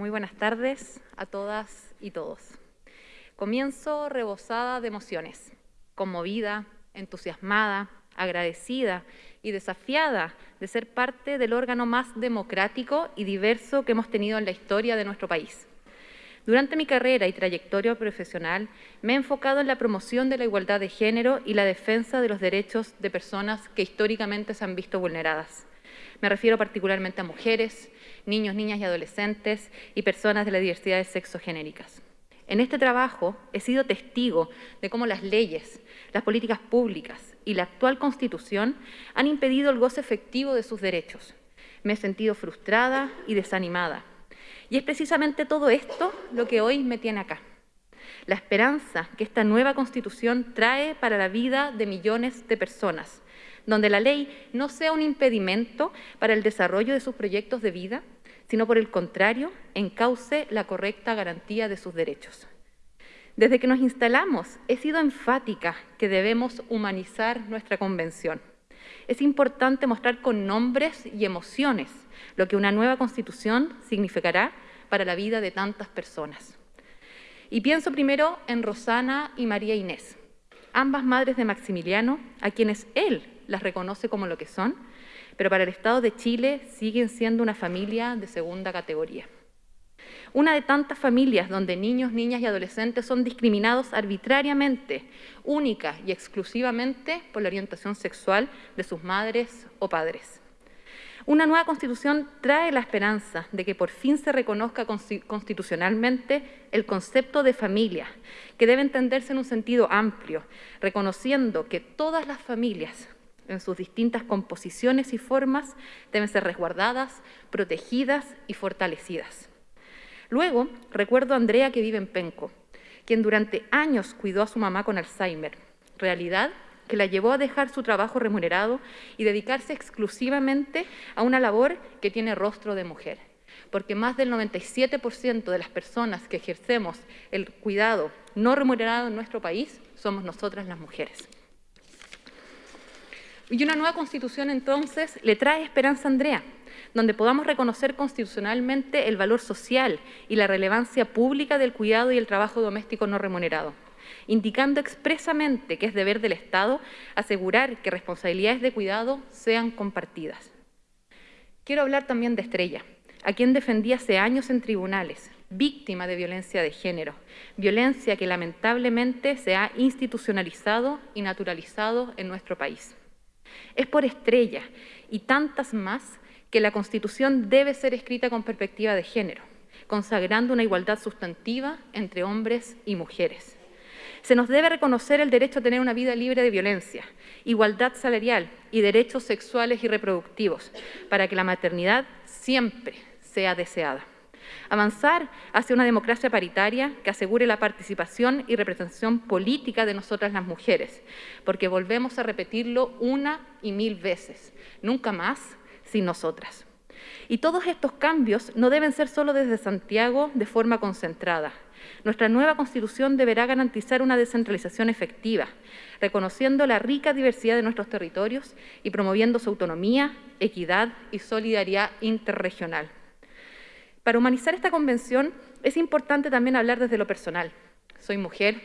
Muy buenas tardes a todas y todos. Comienzo rebosada de emociones, conmovida, entusiasmada, agradecida y desafiada de ser parte del órgano más democrático y diverso que hemos tenido en la historia de nuestro país. Durante mi carrera y trayectoria profesional me he enfocado en la promoción de la igualdad de género y la defensa de los derechos de personas que históricamente se han visto vulneradas. Me refiero particularmente a mujeres, niños, niñas y adolescentes y personas de la diversidad de sexogenéricas. En este trabajo he sido testigo de cómo las leyes, las políticas públicas y la actual Constitución han impedido el goce efectivo de sus derechos. Me he sentido frustrada y desanimada. Y es precisamente todo esto lo que hoy me tiene acá. La esperanza que esta nueva Constitución trae para la vida de millones de personas, donde la ley no sea un impedimento para el desarrollo de sus proyectos de vida, sino por el contrario, encauce la correcta garantía de sus derechos. Desde que nos instalamos, he sido enfática que debemos humanizar nuestra convención. Es importante mostrar con nombres y emociones lo que una nueva constitución significará para la vida de tantas personas. Y pienso primero en Rosana y María Inés, ambas madres de Maximiliano, a quienes él las reconoce como lo que son, pero para el Estado de Chile siguen siendo una familia de segunda categoría. Una de tantas familias donde niños, niñas y adolescentes son discriminados arbitrariamente, única y exclusivamente por la orientación sexual de sus madres o padres. Una nueva constitución trae la esperanza de que por fin se reconozca constitucionalmente el concepto de familia, que debe entenderse en un sentido amplio, reconociendo que todas las familias, en sus distintas composiciones y formas, deben ser resguardadas, protegidas y fortalecidas. Luego, recuerdo a Andrea que vive en Penco, quien durante años cuidó a su mamá con Alzheimer, realidad que la llevó a dejar su trabajo remunerado y dedicarse exclusivamente a una labor que tiene rostro de mujer. Porque más del 97% de las personas que ejercemos el cuidado no remunerado en nuestro país somos nosotras las mujeres. Y una nueva constitución entonces le trae esperanza a Andrea, donde podamos reconocer constitucionalmente el valor social y la relevancia pública del cuidado y el trabajo doméstico no remunerado, indicando expresamente que es deber del Estado asegurar que responsabilidades de cuidado sean compartidas. Quiero hablar también de Estrella, a quien defendí hace años en tribunales, víctima de violencia de género, violencia que lamentablemente se ha institucionalizado y naturalizado en nuestro país. Es por Estrella y tantas más que la Constitución debe ser escrita con perspectiva de género, consagrando una igualdad sustantiva entre hombres y mujeres. Se nos debe reconocer el derecho a tener una vida libre de violencia, igualdad salarial y derechos sexuales y reproductivos, para que la maternidad siempre sea deseada. Avanzar hacia una democracia paritaria que asegure la participación y representación política de nosotras las mujeres, porque volvemos a repetirlo una y mil veces. Nunca más sin nosotras. Y todos estos cambios no deben ser solo desde Santiago de forma concentrada. Nuestra nueva Constitución deberá garantizar una descentralización efectiva, reconociendo la rica diversidad de nuestros territorios y promoviendo su autonomía, equidad y solidaridad interregional. Para humanizar esta convención es importante también hablar desde lo personal. Soy mujer,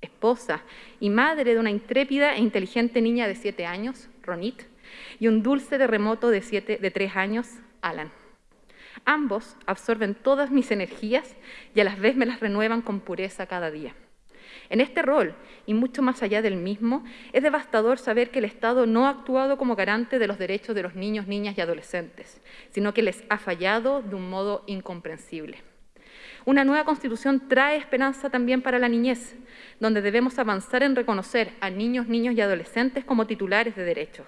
esposa y madre de una intrépida e inteligente niña de siete años, Ronit, y un dulce terremoto de, siete, de tres años, Alan. Ambos absorben todas mis energías y a la vez me las renuevan con pureza cada día. En este rol, y mucho más allá del mismo, es devastador saber que el Estado no ha actuado como garante de los derechos de los niños, niñas y adolescentes, sino que les ha fallado de un modo incomprensible. Una nueva Constitución trae esperanza también para la niñez, donde debemos avanzar en reconocer a niños, niños y adolescentes como titulares de derechos,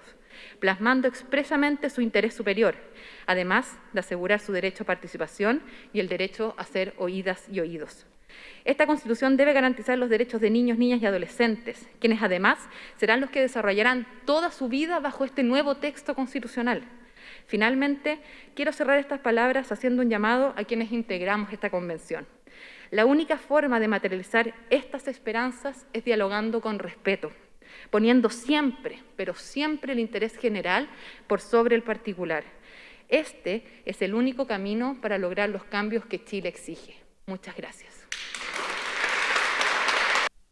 plasmando expresamente su interés superior, además de asegurar su derecho a participación y el derecho a ser oídas y oídos. Esta Constitución debe garantizar los derechos de niños, niñas y adolescentes, quienes además serán los que desarrollarán toda su vida bajo este nuevo texto constitucional. Finalmente, quiero cerrar estas palabras haciendo un llamado a quienes integramos esta convención. La única forma de materializar estas esperanzas es dialogando con respeto, poniendo siempre, pero siempre el interés general por sobre el particular. Este es el único camino para lograr los cambios que Chile exige. Muchas gracias.